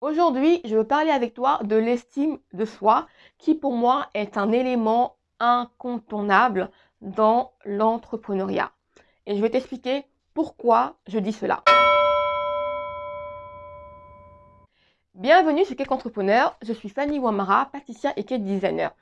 Aujourd'hui, je veux parler avec toi de l'estime de soi qui pour moi est un élément incontournable dans l'entrepreneuriat. Et je vais t'expliquer pourquoi je dis cela. Bienvenue sur Cake Entrepreneur, je suis Fanny Wamara, pâtissière et cake designer.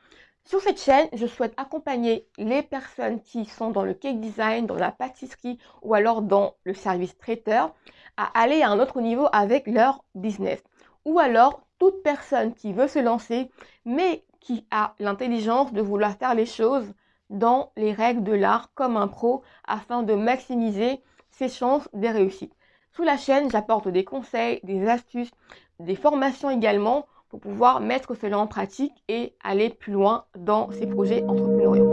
Sur cette chaîne, je souhaite accompagner les personnes qui sont dans le cake design, dans la pâtisserie ou alors dans le service traiteur à aller à un autre niveau avec leur business. Ou alors toute personne qui veut se lancer mais qui a l'intelligence de vouloir faire les choses dans les règles de l'art comme un pro afin de maximiser ses chances de réussite. Sous la chaîne, j'apporte des conseils, des astuces, des formations également pour pouvoir mettre cela en pratique et aller plus loin dans ces projets entrepreneuriaux.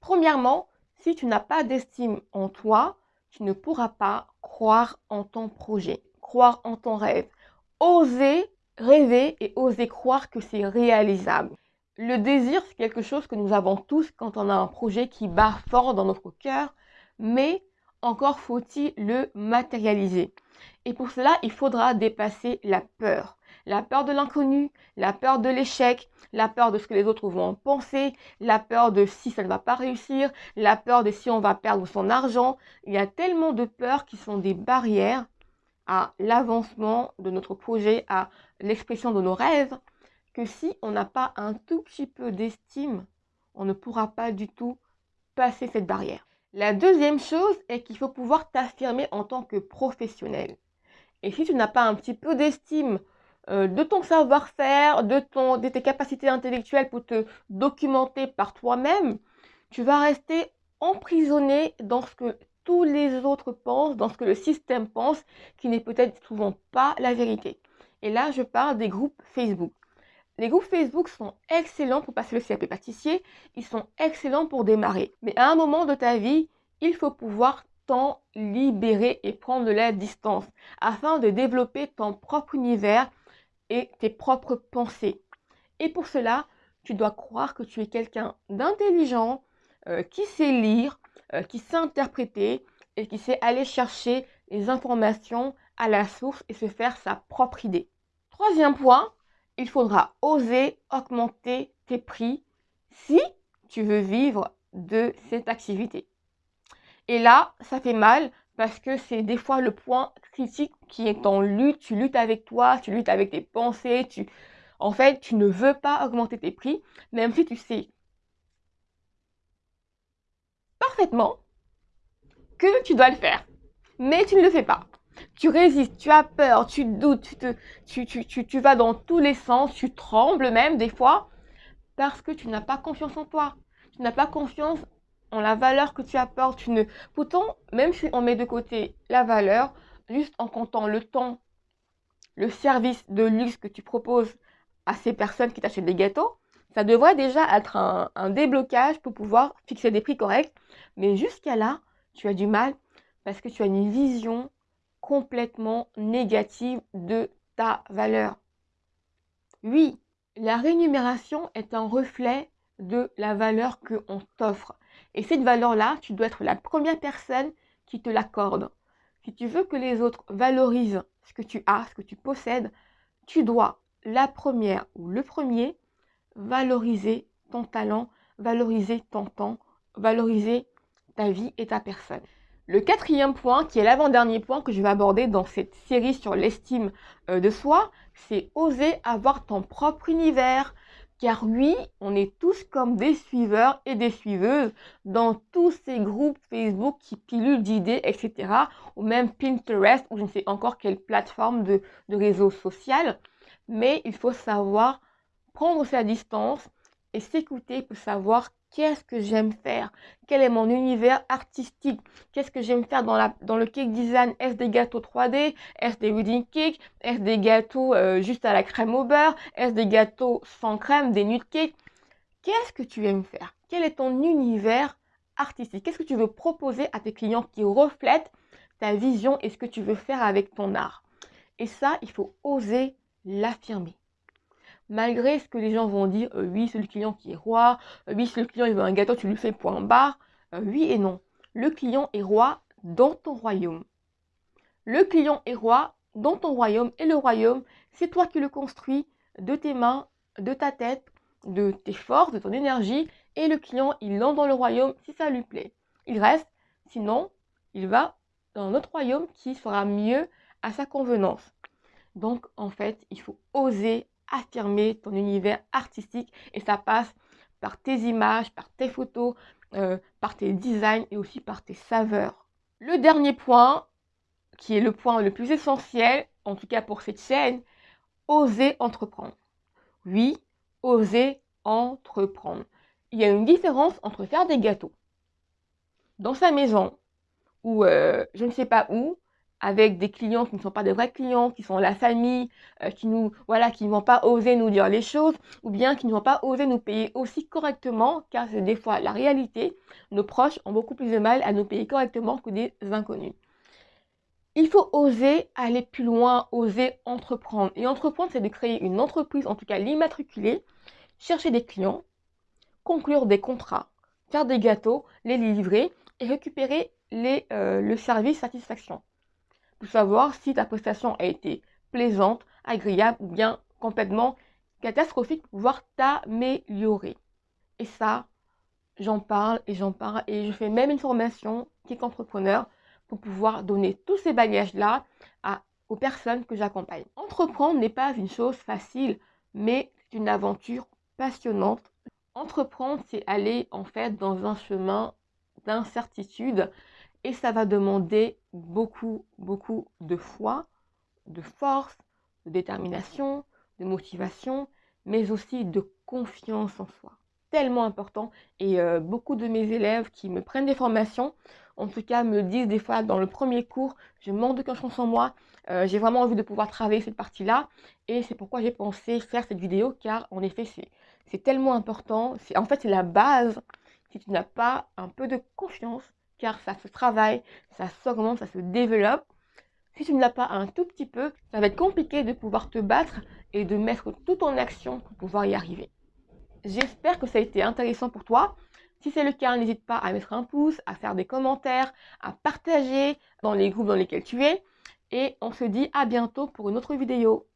Premièrement, si tu n'as pas d'estime en toi, tu ne pourras pas croire en ton projet, croire en ton rêve, oser rêver et oser croire que c'est réalisable. Le désir, c'est quelque chose que nous avons tous quand on a un projet qui bat fort dans notre cœur, mais encore faut-il le matérialiser. Et pour cela, il faudra dépasser la peur. La peur de l'inconnu, la peur de l'échec, la peur de ce que les autres vont penser, la peur de si ça ne va pas réussir, la peur de si on va perdre son argent. Il y a tellement de peurs qui sont des barrières à l'avancement de notre projet, à l'expression de nos rêves, que si on n'a pas un tout petit peu d'estime, on ne pourra pas du tout passer cette barrière. La deuxième chose est qu'il faut pouvoir t'affirmer en tant que professionnel. Et si tu n'as pas un petit peu d'estime euh, de ton savoir-faire, de, de tes capacités intellectuelles pour te documenter par toi-même, tu vas rester emprisonné dans ce que tous les autres pensent, dans ce que le système pense, qui n'est peut-être souvent pas la vérité. Et là, je parle des groupes Facebook. Les groupes Facebook sont excellents pour passer le CAP pâtissier, ils sont excellents pour démarrer. Mais à un moment de ta vie, il faut pouvoir t'en libérer et prendre de la distance afin de développer ton propre univers et tes propres pensées. Et pour cela, tu dois croire que tu es quelqu'un d'intelligent, euh, qui sait lire, euh, qui sait interpréter et qui sait aller chercher les informations à la source et se faire sa propre idée. Troisième point, il faudra oser augmenter tes prix si tu veux vivre de cette activité. Et là, ça fait mal parce que c'est des fois le point critique qui est en lutte. Tu luttes avec toi, tu luttes avec tes pensées. En fait, tu ne veux pas augmenter tes prix, même si tu sais parfaitement que tu dois le faire. Mais tu ne le fais pas. Tu résistes, tu as peur, tu doutes, te, tu, tu vas dans tous les sens, tu trembles même des fois parce que tu n'as pas confiance en toi. Tu n'as pas confiance la valeur que tu apportes. Tu ne... Pourtant, même si on met de côté la valeur, juste en comptant le temps, le service de luxe que tu proposes à ces personnes qui t'achètent des gâteaux, ça devrait déjà être un déblocage pour pouvoir fixer des prix corrects. Mais jusqu'à là, tu as du mal parce que tu as une vision complètement négative de ta valeur. Oui, la rémunération est un reflet de la valeur qu'on t'offre. Et cette valeur-là, tu dois être la première personne qui te l'accorde. Si tu veux que les autres valorisent ce que tu as, ce que tu possèdes, tu dois, la première ou le premier, valoriser ton talent, valoriser ton temps, valoriser ta vie et ta personne. Le quatrième point, qui est l'avant-dernier point que je vais aborder dans cette série sur l'estime euh, de soi, c'est oser avoir ton propre univers, car oui, on est tous comme des suiveurs et des suiveuses dans tous ces groupes Facebook qui pilulent d'idées, etc. Ou même Pinterest, ou je ne sais encore quelle plateforme de, de réseau social. Mais il faut savoir prendre sa distance et s'écouter pour savoir qu'est-ce que j'aime faire, quel est mon univers artistique, qu'est-ce que j'aime faire dans, le cake design, est-ce des gâteaux 3D, est-ce des wedding cakes, est-ce des gâteaux euh, juste à la crème au beurre, est-ce des gâteaux sans crème, des nude cakes, qu'est-ce que tu aimes faire, quel est ton univers artistique, qu'est-ce que tu veux proposer à tes clients qui reflètent ta vision et ce que tu veux faire avec ton art? Et ça, il faut oser l'affirmer malgré ce que les gens vont dire, euh, oui, c'est le client qui est roi, euh, oui, si le client il veut un gâteau, tu lui fais point barre. Euh, oui et non. Le client est roi dans ton royaume. Le client est roi dans ton royaume et le royaume, c'est toi qui le construis de tes mains, de ta tête, de tes forces, de ton énergie et le client, il entre dans le royaume si ça lui plaît. Il reste, sinon, il va dans un autre royaume qui sera mieux à sa convenance. Donc, en fait, il faut oser affirmer ton univers artistique et ça passe par tes images, par tes photos, euh, par tes designs et aussi par tes saveurs. Le dernier point, qui est le point le plus essentiel, en tout cas pour cette chaîne, oser entreprendre. Oui, oser entreprendre. Il y a une différence entre faire des gâteaux dans sa maison ou euh, je ne sais pas où, avec des clients qui ne sont pas des vrais clients, qui sont la famille, euh, qui nous, voilà, qui ne vont pas oser nous dire les choses, ou bien qui ne vont pas oser nous payer aussi correctement, car c'est des fois la réalité. Nos proches ont beaucoup plus de mal à nous payer correctement que des inconnus. Il faut oser aller plus loin, oser entreprendre. Et entreprendre, c'est de créer une entreprise, en tout cas l'immatriculer, chercher des clients, conclure des contrats, faire des gâteaux, les livrer et récupérer euh, le service satisfaction pour savoir si ta prestation a été plaisante, agréable ou bien complètement catastrophique pour pouvoir t'améliorer. Et ça, j'en parle et j'en parle et je fais même une formation est entrepreneur pour pouvoir donner tous ces bagages-là aux personnes que j'accompagne. Entreprendre n'est pas une chose facile, mais c'est une aventure passionnante. Entreprendre, c'est aller en fait dans un chemin d'incertitude et ça va demander beaucoup, beaucoup de foi, de force, de détermination, de motivation, mais aussi de confiance en soi. Tellement important. Et euh, beaucoup de mes élèves qui me prennent des formations, en tout cas, me disent des fois dans le premier cours, je manque de confiance en moi, euh, j'ai vraiment envie de pouvoir travailler cette partie-là. Et c'est pourquoi j'ai pensé faire cette vidéo, car en effet, c'est tellement important. En fait, c'est la base. Si tu n'as pas un peu de confiance, car ça se travaille, ça s'augmente, ça se développe. Si tu ne l'as pas un tout petit peu, ça va être compliqué de pouvoir te battre et de mettre tout en action pour pouvoir y arriver. J'espère que ça a été intéressant pour toi. Si c'est le cas, n'hésite pas à mettre un pouce, à faire des commentaires, à partager dans les groupes dans lesquels tu es. Et on se dit à bientôt pour une autre vidéo.